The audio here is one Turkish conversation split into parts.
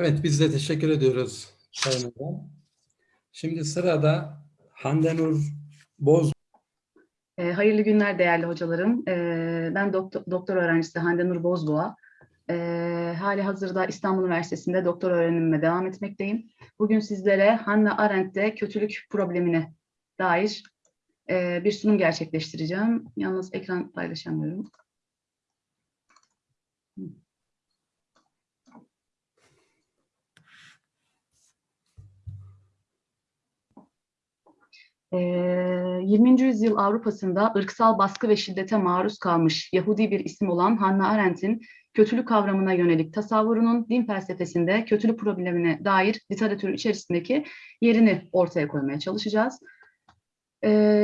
Evet, biz de teşekkür ediyoruz Sayın Hocam. Şimdi sırada Hande Nur Boz. E, hayırlı günler değerli hocalarım. E, ben doktor, doktor öğrencisi Hande Nur Bozboğa. E, hali hazırda İstanbul Üniversitesi'nde doktor öğrenimime devam etmekteyim. Bugün sizlere Hannah Arendt'te kötülük problemine dair e, bir sunum gerçekleştireceğim. Yalnız ekran paylaşamıyorum. 20. yüzyıl Avrupa'sında ırksal baskı ve şiddete maruz kalmış Yahudi bir isim olan Hannah Arendt'in kötülük kavramına yönelik tasavvurunun din felsefesinde kötülük problemine dair literatür içerisindeki yerini ortaya koymaya çalışacağız.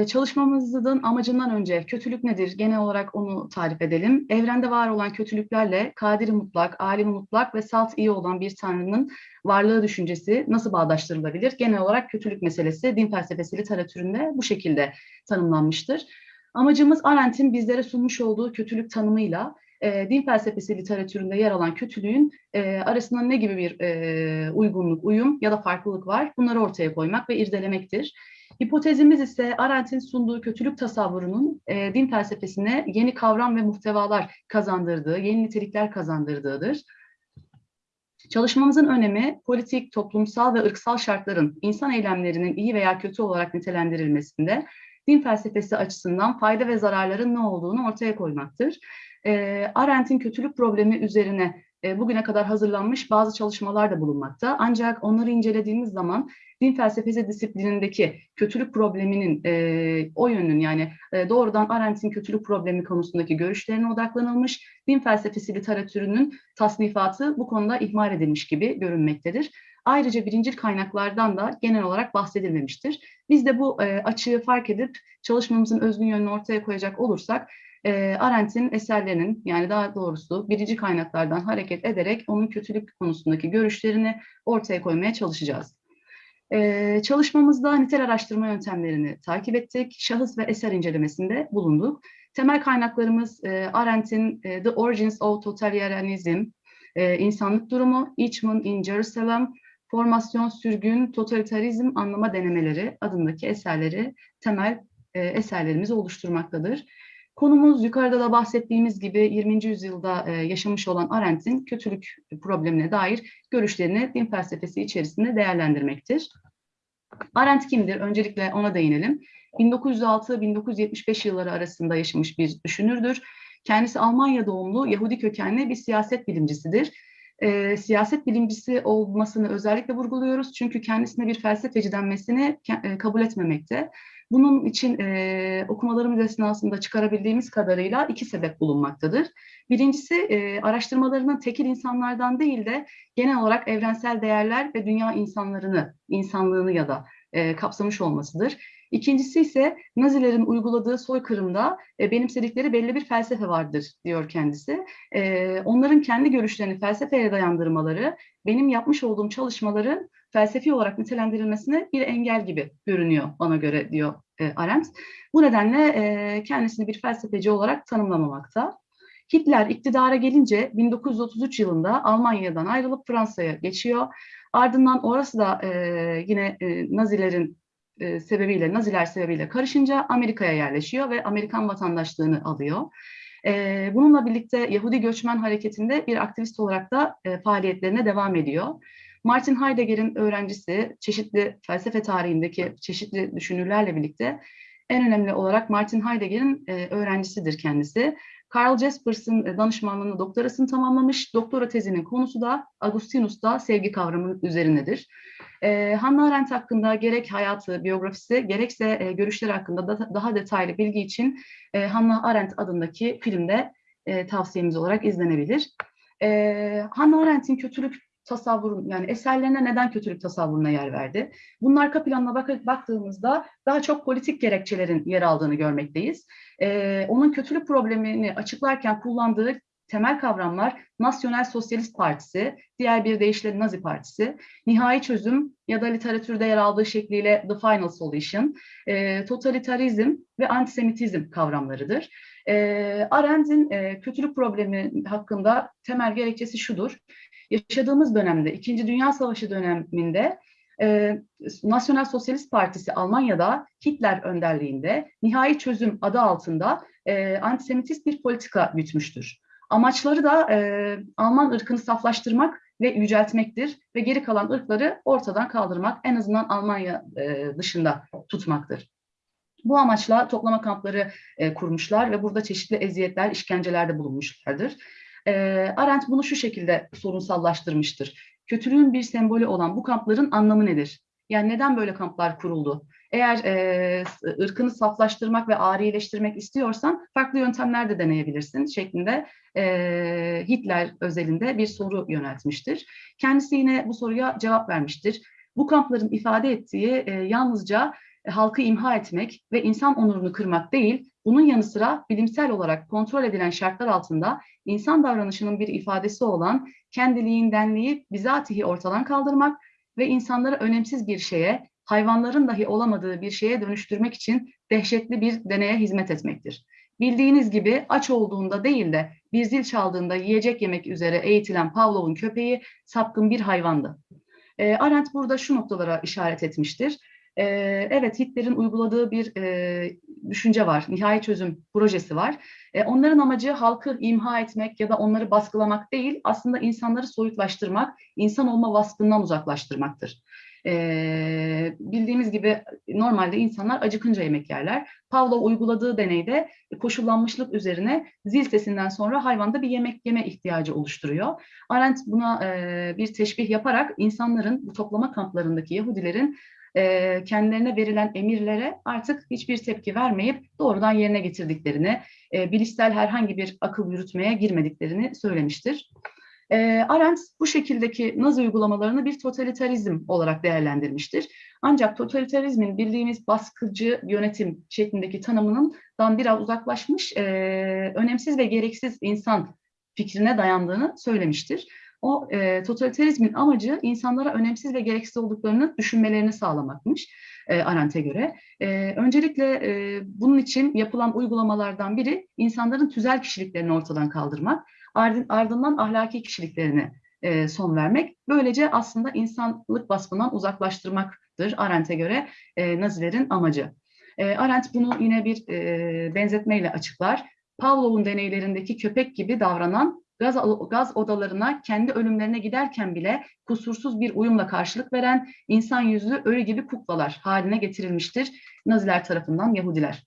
Çalışmamızın amacından önce kötülük nedir? Genel olarak onu tarif edelim. Evrende var olan kötülüklerle kadiri mutlak, alim mutlak ve salt iyi olan bir tanrının varlığı düşüncesi nasıl bağdaştırılabilir? Genel olarak kötülük meselesi din felsefesi literatüründe bu şekilde tanımlanmıştır. Amacımız Arendt'in bizlere sunmuş olduğu kötülük tanımıyla e, din felsefesi literatüründe yer alan kötülüğün e, arasında ne gibi bir e, uygunluk, uyum ya da farklılık var bunları ortaya koymak ve irdelemektir. Hipotezimiz ise Arendt'in sunduğu kötülük tasavvurunun e, din felsefesine yeni kavram ve muhtevalar kazandırdığı, yeni nitelikler kazandırdığıdır. Çalışmamızın önemi politik, toplumsal ve ırksal şartların insan eylemlerinin iyi veya kötü olarak nitelendirilmesinde din felsefesi açısından fayda ve zararların ne olduğunu ortaya koymaktır. E, Arendt'in kötülük problemi üzerine e, bugüne kadar hazırlanmış bazı çalışmalar da bulunmakta. Ancak onları incelediğimiz zaman din felsefesi disiplinindeki kötülük probleminin e, o yönün yani e, doğrudan Arendt'in kötülük problemi konusundaki görüşlerine odaklanılmış, din felsefesi literatürünün tasnifatı bu konuda ihmal edilmiş gibi görünmektedir. Ayrıca birincil kaynaklardan da genel olarak bahsedilmemiştir. Biz de bu e, açığı fark edip çalışmamızın özgün yönünü ortaya koyacak olursak e, Arendt'in eserlerinin yani daha doğrusu birinci kaynaklardan hareket ederek onun kötülük konusundaki görüşlerini ortaya koymaya çalışacağız. Ee, çalışmamızda nitel araştırma yöntemlerini takip ettik. Şahıs ve eser incelemesinde bulunduk. Temel kaynaklarımız e, Arendt'in e, The Origins of Totalitarianism, e, İnsanlık Durumu, Eichmann in Jerusalem, Formasyon, Sürgün, Totalitarizm Anlama Denemeleri adındaki eserleri temel e, eserlerimizi oluşturmaktadır. Konumuz yukarıda da bahsettiğimiz gibi 20. yüzyılda e, yaşamış olan Arendt'in kötülük problemine dair görüşlerini din felsefesi içerisinde değerlendirmektir. Arendt kimdir? Öncelikle ona değinelim. 1906-1975 yılları arasında yaşamış bir düşünürdür. Kendisi Almanya doğumlu Yahudi kökenli bir siyaset bilimcisidir. E, siyaset bilimcisi olmasını özellikle vurguluyoruz çünkü kendisine bir felsefeci denmesini e, kabul etmemekte. Bunun için e, okumalarımız esnasında çıkarabildiğimiz kadarıyla iki sebep bulunmaktadır. Birincisi e, araştırmalarının tekil insanlardan değil de genel olarak evrensel değerler ve dünya insanlarını, insanlığını ya da e, kapsamış olmasıdır. İkincisi ise Nazilerin uyguladığı soykırımda e, benimsedikleri belli bir felsefe vardır diyor kendisi. E, onların kendi görüşlerini felsefeye dayandırmaları benim yapmış olduğum çalışmaların felsefi olarak nitelendirilmesine bir engel gibi görünüyor bana göre diyor e, Arendt. Bu nedenle e, kendisini bir felsefeci olarak tanımlamamakta. Hitler iktidara gelince 1933 yılında Almanya'dan ayrılıp Fransa'ya geçiyor. Ardından orası da e, yine e, Nazilerin e, sebebiyle, Naziler sebebiyle karışınca Amerika'ya yerleşiyor ve Amerikan vatandaşlığını alıyor. E, bununla birlikte Yahudi Göçmen Hareketi'nde bir aktivist olarak da e, faaliyetlerine devam ediyor. Martin Heidegger'in öğrencisi, çeşitli felsefe tarihindeki çeşitli düşünürlerle birlikte en önemli olarak Martin Heidegger'in e, öğrencisidir kendisi. Karl Jaspers'ın e, danışmanlığını doktorasını tamamlamış. Doktora tezinin konusu da Agustinus'ta sevgi kavramı üzerinedir. E, Hannah Arendt hakkında gerek hayatı, biyografisi, gerekse e, görüşleri hakkında da, daha detaylı bilgi için e, Hannah Arendt adındaki filmde e, tavsiyemiz olarak izlenebilir. E, Hannah Arendt'in kötülük tasavvurun yani eserlerine neden kötülük tasavvuruna yer verdi? Bunun arka planına bak baktığımızda daha çok politik gerekçelerin yer aldığını görmekteyiz. Ee, onun kötülük problemini açıklarken kullandığı temel kavramlar Nasyonel Sosyalist Partisi, diğer bir deyişle Nazi Partisi, nihai çözüm ya da literatürde yer aldığı şekliyle The Final Solution, e, totalitarizm ve antisemitizm kavramlarıdır. E, Arendt'in e, kötülük problemi hakkında temel gerekçesi şudur. Yaşadığımız dönemde, İkinci Dünya Savaşı döneminde e, Nasyonel Sosyalist Partisi Almanya'da Hitler önderliğinde nihai çözüm adı altında e, antisemitist bir politika gütmüştür. Amaçları da e, Alman ırkını saflaştırmak ve yüceltmektir ve geri kalan ırkları ortadan kaldırmak, en azından Almanya e, dışında tutmaktır. Bu amaçla toplama kampları e, kurmuşlar ve burada çeşitli eziyetler, işkencelerde bulunmuşlardır. E, Arendt bunu şu şekilde sorunsallaştırmıştır. Kötülüğün bir sembolü olan bu kampların anlamı nedir? Yani neden böyle kamplar kuruldu? Eğer e, ırkını saflaştırmak ve arileştirmek istiyorsan farklı yöntemler de deneyebilirsin şeklinde e, Hitler özelinde bir soru yöneltmiştir. Kendisi yine bu soruya cevap vermiştir. Bu kampların ifade ettiği e, yalnızca halkı imha etmek ve insan onurunu kırmak değil, bunun yanı sıra bilimsel olarak kontrol edilen şartlar altında insan davranışının bir ifadesi olan kendiliğindenliği bizatihi ortadan kaldırmak ve insanları önemsiz bir şeye, hayvanların dahi olamadığı bir şeye dönüştürmek için dehşetli bir deneye hizmet etmektir. Bildiğiniz gibi aç olduğunda değil de bir zil çaldığında yiyecek yemek üzere eğitilen Pavlov'un köpeği sapkın bir hayvandı. E, Arendt burada şu noktalara işaret etmiştir. E, evet Hitler'in uyguladığı bir e, düşünce var, nihai çözüm projesi var. E, onların amacı halkı imha etmek ya da onları baskılamak değil, aslında insanları soyutlaştırmak, insan olma vasfından uzaklaştırmaktır. E, bildiğimiz gibi normalde insanlar acıkınca yemek yerler. Pavlov uyguladığı deneyde koşullanmışlık üzerine zil sesinden sonra hayvanda bir yemek yeme ihtiyacı oluşturuyor. Arendt buna e, bir teşbih yaparak insanların bu toplama kamplarındaki Yahudilerin e, kendilerine verilen emirlere artık hiçbir tepki vermeyip doğrudan yerine getirdiklerini, e, bilişsel herhangi bir akıl yürütmeye girmediklerini söylemiştir. E, Arendt bu şekildeki Nazi uygulamalarını bir totalitarizm olarak değerlendirmiştir. Ancak totalitarizmin bildiğimiz baskıcı yönetim şeklindeki tanımından biraz uzaklaşmış, e, önemsiz ve gereksiz insan fikrine dayandığını söylemiştir. O e, totalitarizmin amacı insanlara önemsiz ve gereksiz olduklarını düşünmelerini sağlamakmış e, Arendt'e göre. E, öncelikle e, bunun için yapılan uygulamalardan biri insanların tüzel kişiliklerini ortadan kaldırmak, ardından ahlaki kişiliklerine e, son vermek. Böylece aslında insanlık vasfından uzaklaştırmaktır Arendt'e göre e, Nazilerin amacı. E, Arendt bunu yine bir e, benzetmeyle açıklar. Pavlov'un deneylerindeki köpek gibi davranan gaz, gaz odalarına kendi ölümlerine giderken bile kusursuz bir uyumla karşılık veren insan yüzlü ölü gibi kuklalar haline getirilmiştir Naziler tarafından Yahudiler.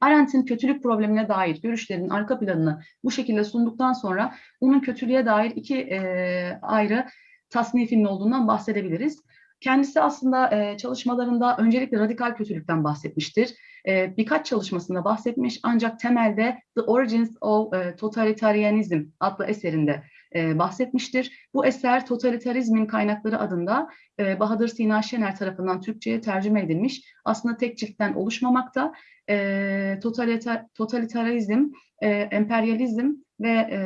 Arendt'in kötülük problemine dair görüşlerinin arka planını bu şekilde sunduktan sonra onun kötülüğe dair iki e, ayrı tasnifinin olduğundan bahsedebiliriz. Kendisi aslında e, çalışmalarında öncelikle radikal kötülükten bahsetmiştir. E, birkaç çalışmasında bahsetmiş ancak temelde The Origins of e, Totalitarianism adlı eserinde e, bahsetmiştir. Bu eser Totalitarizmin Kaynakları adında e, Bahadır Sina Şener tarafından Türkçe'ye tercüme edilmiş. Aslında tek ciltten oluşmamakta. E, totaliter, totalitarizm, e, emperyalizm ve e,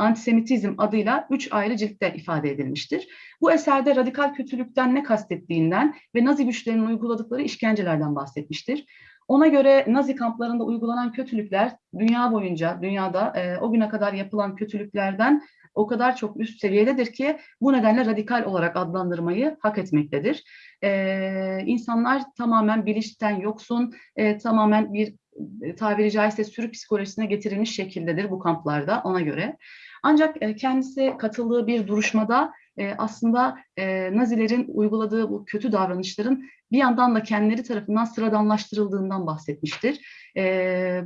antisemitizm adıyla üç ayrı ciltte ifade edilmiştir. Bu eserde radikal kötülükten ne kastettiğinden ve Nazi güçlerinin uyguladıkları işkencelerden bahsetmiştir. Ona göre Nazi kamplarında uygulanan kötülükler dünya boyunca, dünyada e, o güne kadar yapılan kötülüklerden o kadar çok üst seviyededir ki bu nedenle radikal olarak adlandırmayı hak etmektedir. Ee, insanlar tamamen bilinçten yoksun, e, tamamen bir e, tabiri caizse sürü psikolojisine getirilmiş şekildedir bu kamplarda ona göre. Ancak e, kendisi katıldığı bir duruşmada e, aslında e, Nazilerin uyguladığı bu kötü davranışların bir yandan da kendileri tarafından sıradanlaştırıldığından bahsetmiştir.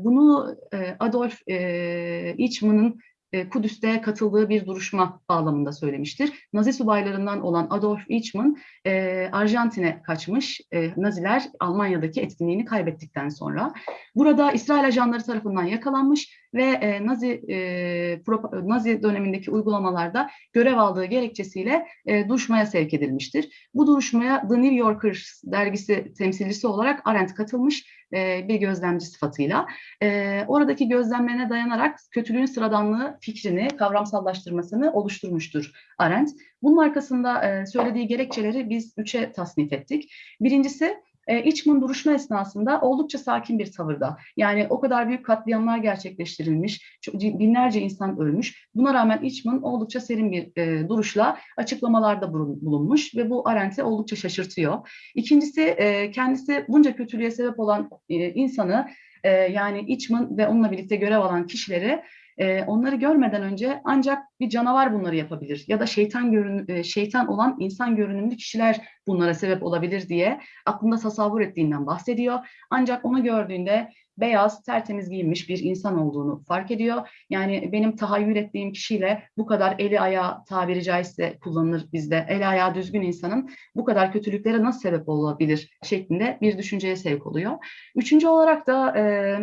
Bunu Adolf Eichmann'ın Kudüs'te katıldığı bir duruşma bağlamında söylemiştir. Nazi subaylarından olan Adolf Eichmann e, Arjantin'e kaçmış. E, Naziler Almanya'daki etkinliğini kaybettikten sonra. Burada İsrail ajanları tarafından yakalanmış ve e, Nazi e, Nazi dönemindeki uygulamalarda görev aldığı gerekçesiyle e, duruşmaya sevk edilmiştir. Bu duruşmaya The New Yorker dergisi temsilcisi olarak Arendt katılmış e, bir gözlemci sıfatıyla. E, oradaki gözlemlerine dayanarak kötülüğün sıradanlığı fikrini, kavramsallaştırmasını oluşturmuştur Arendt. Bunun arkasında e, söylediği gerekçeleri biz üçe tasnif ettik. Birincisi E, Eichmann duruşma esnasında oldukça sakin bir tavırda. Yani o kadar büyük katliamlar gerçekleştirilmiş, binlerce insan ölmüş. Buna rağmen Eichmann oldukça serin bir e, duruşla açıklamalarda bulun- bulunmuş ve bu Arendt'i oldukça şaşırtıyor. İkincisi e, kendisi bunca kötülüğe sebep olan e, insanı e, yani Eichmann ve onunla birlikte görev alan kişileri e, onları görmeden önce ancak bir canavar bunları yapabilir ya da şeytan görün e, şeytan olan insan görünümlü kişiler bunlara sebep olabilir diye aklında tasavvur ettiğinden bahsediyor. Ancak onu gördüğünde beyaz, tertemiz giyinmiş bir insan olduğunu fark ediyor. Yani benim tahayyül ettiğim kişiyle bu kadar eli ayağı tabiri caizse kullanılır bizde. Eli ayağı düzgün insanın bu kadar kötülüklere nasıl sebep olabilir şeklinde bir düşünceye sevk oluyor. Üçüncü olarak da e,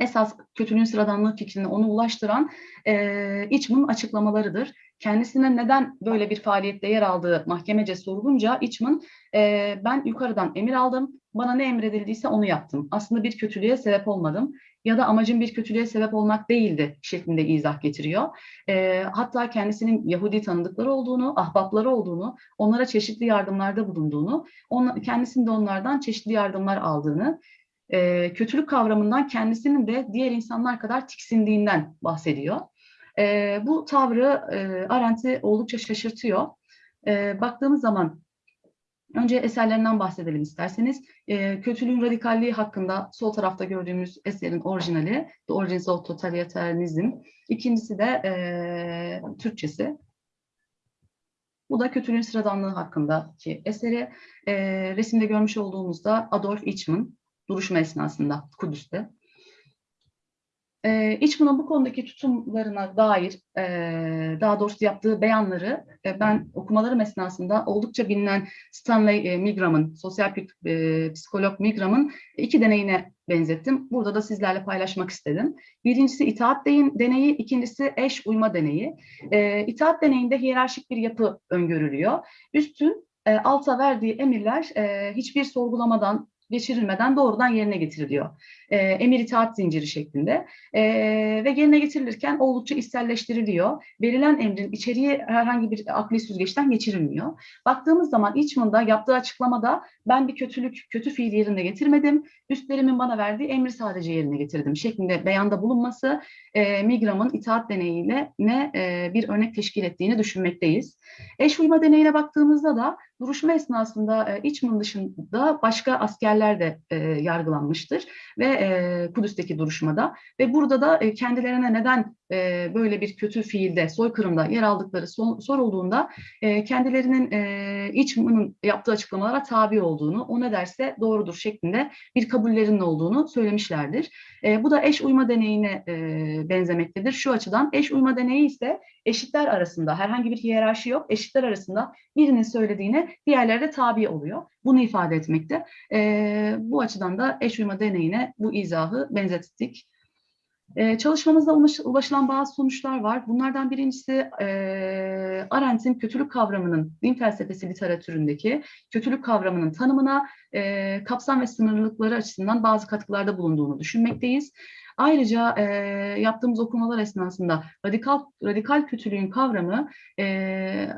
esas kötülüğün sıradanlığı fikrine onu ulaştıran e, Eichmann açıklamalarıdır. Kendisine neden böyle bir faaliyette yer aldığı mahkemece sorulunca Eichmann e, ben yukarıdan emir aldım, bana ne emredildiyse onu yaptım. Aslında bir kötülüğe sebep olmadım ya da amacım bir kötülüğe sebep olmak değildi şeklinde izah getiriyor. E, hatta kendisinin Yahudi tanıdıkları olduğunu, ahbapları olduğunu, onlara çeşitli yardımlarda bulunduğunu, on, kendisinin de onlardan çeşitli yardımlar aldığını, e, kötülük kavramından kendisinin de diğer insanlar kadar tiksindiğinden bahsediyor. E, bu tavrı e, Arendt'i oldukça şaşırtıyor. E, baktığımız zaman önce eserlerinden bahsedelim isterseniz. E, kötülüğün radikalliği hakkında sol tarafta gördüğümüz eserin orijinali The Origins of Totalitarianism. İkincisi de e, Türkçesi. Bu da kötülüğün sıradanlığı hakkındaki eseri. E, resimde görmüş olduğumuzda Adolf Eichmann duruşma esnasında Kudüs'te. E, Eichmann'ın bu konudaki tutumlarına dair e, daha doğrusu yaptığı beyanları e, ben okumalarım esnasında oldukça bilinen Stanley e, Milgram'ın, sosyal e, psikolog Milgram'ın iki deneyine benzettim. Burada da sizlerle paylaşmak istedim. Birincisi itaat deneyi, ikincisi eş uyma deneyi. E, itaat deneyinde hiyerarşik bir yapı öngörülüyor. Üstün e, alta verdiği emirler e, hiçbir sorgulamadan, geçirilmeden doğrudan yerine getiriliyor. E, emir itaat zinciri şeklinde e, ve yerine getirilirken oldukça içselleştiriliyor. Verilen emrin içeriği herhangi bir akli süzgeçten geçirilmiyor. Baktığımız zaman Eichmann'da yaptığı açıklamada ben bir kötülük, kötü fiil yerine getirmedim. Üstlerimin bana verdiği emri sadece yerine getirdim şeklinde beyanda bulunması e, Milgram'ın itaat deneyiyle ne e, bir örnek teşkil ettiğini düşünmekteyiz. Eş uyma deneyine baktığımızda da duruşma esnasında e, Eichmann dışında başka askerler de e, yargılanmıştır ve e, Kudüs'teki duruşmada ve burada da e, kendilerine neden böyle bir kötü fiilde, soykırımda yer aldıkları so sorulduğunda kendilerinin e, Eichmann'ın yaptığı açıklamalara tabi olduğunu, o ne derse doğrudur şeklinde bir kabullerinin olduğunu söylemişlerdir. Bu da eş uyma deneyine benzemektedir. Şu açıdan eş uyma deneyi ise eşitler arasında herhangi bir hiyerarşi yok. Eşitler arasında birinin söylediğine diğerleri de tabi oluyor. Bunu ifade etmekte. E, bu açıdan da eş uyma deneyine bu izahı benzettik. Ee, çalışmamızda ulaşılan bazı sonuçlar var. Bunlardan birincisi e, Arendt'in kötülük kavramının din felsefesi literatüründeki kötülük kavramının tanımına e, kapsam ve sınırlılıkları açısından bazı katkılarda bulunduğunu düşünmekteyiz. Ayrıca e, yaptığımız okumalar esnasında radikal radikal kötülüğün kavramı e,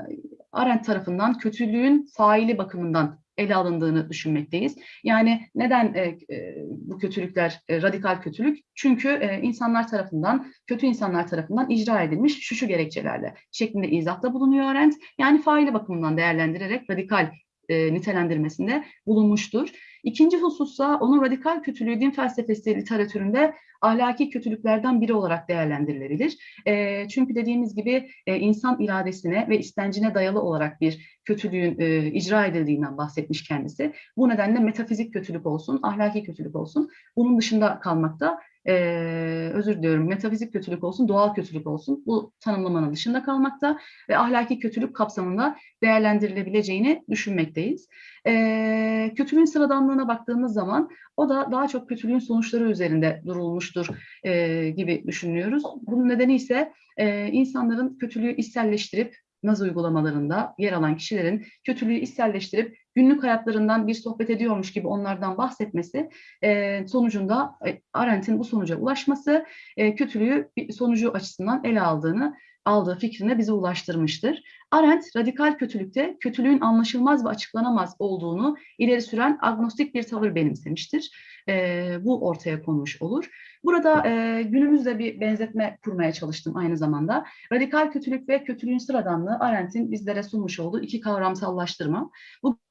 Arendt tarafından kötülüğün faili bakımından ele alındığını düşünmekteyiz. Yani neden e, e, bu kötülükler e, radikal kötülük? Çünkü e, insanlar tarafından, kötü insanlar tarafından icra edilmiş şu şu gerekçelerle şeklinde izahta bulunuyor Arendt. Yani faili bakımından değerlendirerek radikal e, nitelendirmesinde bulunmuştur. İkinci husussa onun radikal kötülüğü din felsefesi literatüründe ahlaki kötülüklerden biri olarak değerlendirilebilir. E, çünkü dediğimiz gibi e, insan iradesine ve istencine dayalı olarak bir kötülüğün e, icra edildiğinden bahsetmiş kendisi. Bu nedenle metafizik kötülük olsun, ahlaki kötülük olsun bunun dışında kalmakta e, özür diliyorum metafizik kötülük olsun, doğal kötülük olsun bu tanımlamanın dışında kalmakta ve ahlaki kötülük kapsamında değerlendirilebileceğini düşünmekteyiz. E, kötülüğün sıradanlığına baktığımız zaman o da daha çok kötülüğün sonuçları üzerinde durulmuştur e, gibi düşünüyoruz. Bunun nedeni ise e, insanların kötülüğü içselleştirip naz uygulamalarında yer alan kişilerin kötülüğü içselleştirip günlük hayatlarından bir sohbet ediyormuş gibi onlardan bahsetmesi e, sonucunda e, Arendt'in bu sonuca ulaşması e, kötülüğü sonucu açısından ele aldığını aldığı fikrine bizi ulaştırmıştır. Arendt radikal kötülükte kötülüğün anlaşılmaz ve açıklanamaz olduğunu ileri süren agnostik bir tavır benimsemiştir. E, bu ortaya konmuş olur. Burada e, günümüzde bir benzetme kurmaya çalıştım aynı zamanda. Radikal kötülük ve kötülüğün sıradanlığı Arendt'in bizlere sunmuş olduğu iki kavramsallaştırma.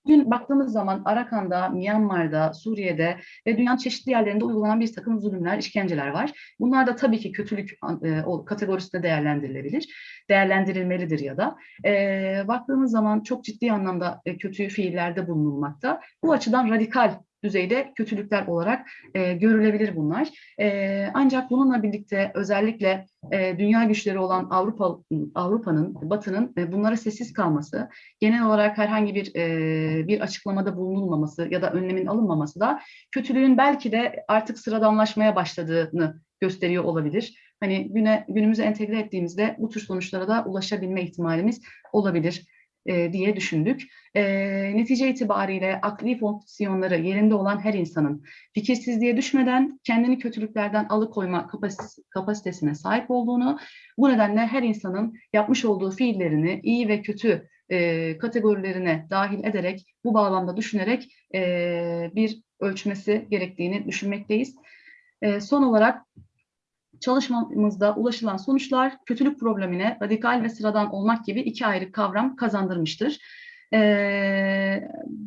Bugün baktığımız zaman Arakan'da, Myanmar'da, Suriye'de ve dünyanın çeşitli yerlerinde uygulanan bir takım zulümler, işkenceler var. Bunlar da tabii ki kötülük e, o kategorisinde değerlendirilebilir, değerlendirilmelidir ya da. E, baktığımız zaman çok ciddi anlamda e, kötü fiillerde bulunulmakta. Bu açıdan radikal düzeyde kötülükler olarak e, görülebilir bunlar. E, ancak bununla birlikte özellikle e, dünya güçleri olan Avrupa Avrupa'nın, Batı'nın e, bunlara sessiz kalması, genel olarak herhangi bir e, bir açıklamada bulunulmaması ya da önlemin alınmaması da kötülüğün belki de artık sıradanlaşmaya başladığını gösteriyor olabilir. Hani güne günümüze entegre ettiğimizde bu tür sonuçlara da ulaşabilme ihtimalimiz olabilir e, diye düşündük. E, netice itibariyle akli fonksiyonları yerinde olan her insanın fikirsizliğe düşmeden kendini kötülüklerden alıkoyma kapas kapasitesine sahip olduğunu, bu nedenle her insanın yapmış olduğu fiillerini iyi ve kötü e, kategorilerine dahil ederek, bu bağlamda düşünerek e, bir ölçmesi gerektiğini düşünmekteyiz. E, son olarak çalışmamızda ulaşılan sonuçlar kötülük problemine radikal ve sıradan olmak gibi iki ayrı kavram kazandırmıştır. Ee,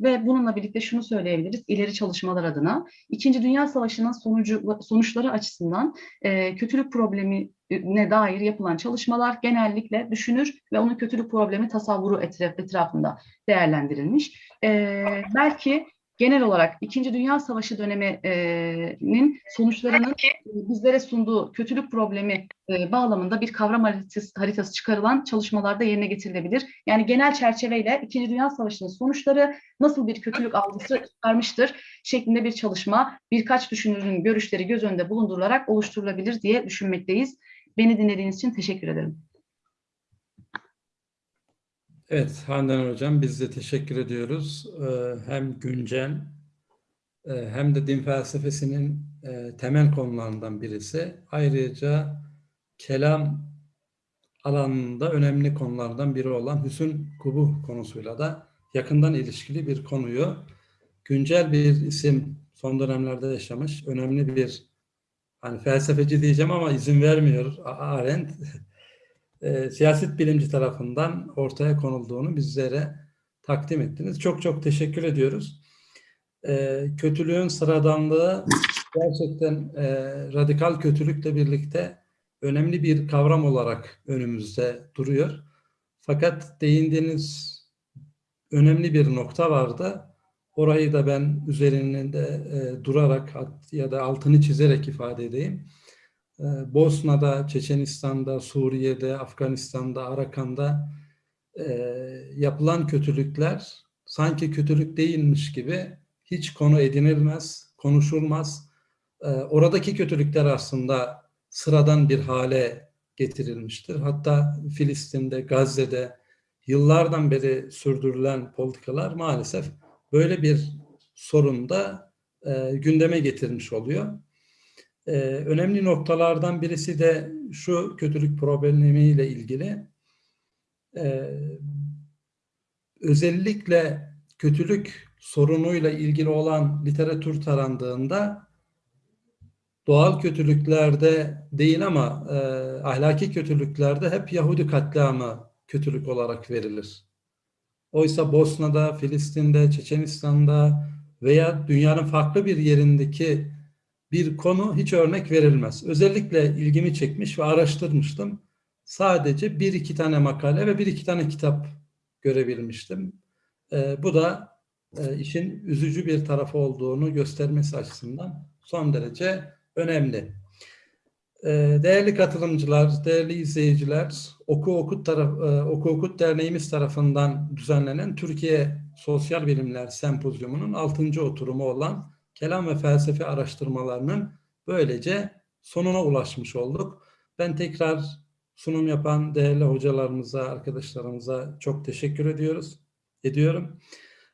ve bununla birlikte şunu söyleyebiliriz ileri çalışmalar adına. İkinci Dünya Savaşı'nın sonucu, sonuçları açısından e, kötülük problemine dair yapılan çalışmalar genellikle düşünür ve onun kötülük problemi tasavvuru etraf, etrafında değerlendirilmiş. Ee, belki genel olarak İkinci Dünya Savaşı döneminin sonuçlarının bizlere sunduğu kötülük problemi e, bağlamında bir kavram haritası, haritası çıkarılan çalışmalarda yerine getirilebilir. Yani genel çerçeveyle İkinci Dünya Savaşı'nın sonuçları nasıl bir kötülük algısı çıkarmıştır şeklinde bir çalışma birkaç düşünürün görüşleri göz önünde bulundurularak oluşturulabilir diye düşünmekteyiz. Beni dinlediğiniz için teşekkür ederim. Evet Handan Hocam biz de teşekkür ediyoruz. Ee, hem güncel e, hem de din felsefesinin e, temel konularından birisi. Ayrıca kelam alanında önemli konulardan biri olan hüsn kubuh konusuyla da yakından ilişkili bir konuyu güncel bir isim son dönemlerde yaşamış önemli bir hani felsefeci diyeceğim ama izin vermiyor Arendt e, siyaset bilimci tarafından ortaya konulduğunu bizlere takdim ettiniz. Çok çok teşekkür ediyoruz. E, kötülüğün sıradanlığı gerçekten e, radikal kötülükle birlikte önemli bir kavram olarak önümüzde duruyor. Fakat değindiğiniz önemli bir nokta vardı. Orayı da ben üzerinde e, durarak ya da altını çizerek ifade edeyim. Ee, Bosna'da, Çeçenistan'da, Suriye'de, Afganistan'da, Arakan'da e, yapılan kötülükler sanki kötülük değilmiş gibi hiç konu edinilmez, konuşulmaz. E, oradaki kötülükler aslında sıradan bir hale getirilmiştir. Hatta Filistin'de, Gazze'de yıllardan beri sürdürülen politikalar maalesef böyle bir sorun da e, gündeme getirmiş oluyor. Ee, önemli noktalardan birisi de şu kötülük problemiyle ilgili. Ee, özellikle kötülük sorunuyla ilgili olan literatür tarandığında doğal kötülüklerde değil ama e, ahlaki kötülüklerde hep Yahudi katliamı kötülük olarak verilir. Oysa Bosna'da, Filistin'de, Çeçenistan'da veya dünyanın farklı bir yerindeki bir konu hiç örnek verilmez. Özellikle ilgimi çekmiş ve araştırmıştım. Sadece bir iki tane makale ve bir iki tane kitap görebilmiştim. E, bu da e, işin üzücü bir tarafı olduğunu göstermesi açısından son derece önemli. E, değerli katılımcılar, değerli izleyiciler, Oku Okut, taraf, e, Oku Okut Derneğimiz tarafından düzenlenen Türkiye Sosyal Bilimler Sempozyumu'nun 6. oturumu olan kelam ve felsefe araştırmalarının böylece sonuna ulaşmış olduk. Ben tekrar sunum yapan değerli hocalarımıza, arkadaşlarımıza çok teşekkür ediyoruz, ediyorum.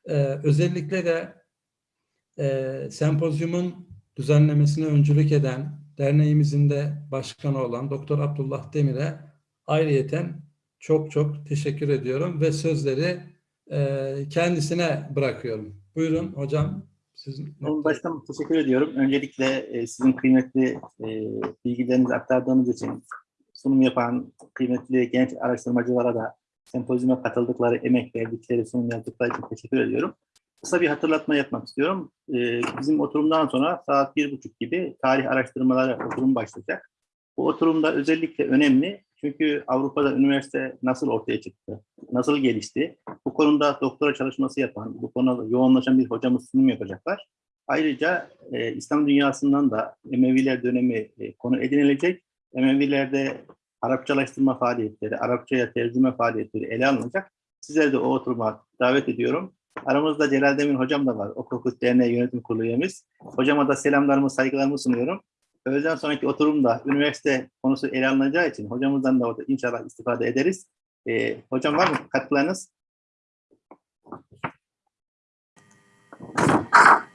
Ee, özellikle de e, sempozyumun düzenlemesine öncülük eden derneğimizin de başkanı olan Doktor Abdullah Demir'e ayrıyeten çok çok teşekkür ediyorum ve sözleri e, kendisine bırakıyorum. Buyurun hocam. Sizin Başkanım teşekkür ediyorum. Öncelikle e, sizin kıymetli e, bilgilerinizi aktardığınız için sunum yapan kıymetli genç araştırmacılara da sempozyuma katıldıkları, emek verdikleri, sunum yaptıkları için teşekkür ediyorum. Kısa bir hatırlatma yapmak istiyorum. E, bizim oturumdan sonra saat bir buçuk gibi tarih araştırmaları oturum başlayacak. Bu oturumda özellikle önemli çünkü Avrupa'da üniversite nasıl ortaya çıktı, nasıl gelişti, bu konuda doktora çalışması yapan, bu konuda yoğunlaşan bir hocamız sunum yapacaklar. Ayrıca e, İslam dünyasından da Emeviler dönemi e, konu edinilecek. Emevilerde Arapçalaştırma faaliyetleri, Arapçaya tercüme faaliyetleri ele alınacak. Sizleri de o oturuma davet ediyorum. Aramızda Celal Demir hocam da var. Okul Derneği Yönetim Kurulu üyemiz. Hocama da selamlarımı, saygılarımı sunuyorum. Öğleden sonraki oturumda üniversite konusu ele alınacağı için hocamızdan da orada inşallah istifade ederiz. E, hocam var mı katkılarınız?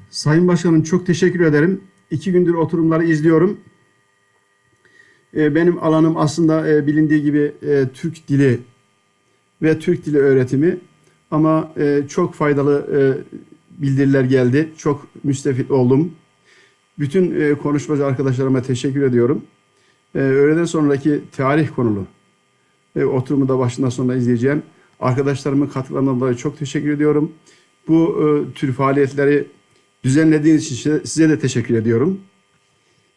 Sayın Başkanım çok teşekkür ederim. İki gündür oturumları izliyorum. Ee, Benim alanım aslında e, bilindiği gibi e, Türk dili ve Türk dili öğretimi. Ama e, çok faydalı bildiriler geldi. Çok müstefit oldum. Bütün konuşmacı arkadaşlarıma teşekkür ediyorum. Öğleden sonraki tarih konulu oturumu da başından sonuna izleyeceğim. Arkadaşlarımın katkılarından dolayı çok teşekkür ediyorum. Bu e, tür faaliyetleri düzenlediğiniz için size- size de teşekkür ediyorum.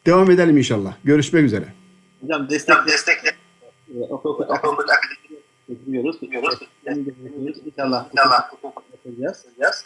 Devam edelim inşallah. Görüşmek üzere. Hocam destek destekle. Okul okul. İnşallah. İnşallah. Yapacağız.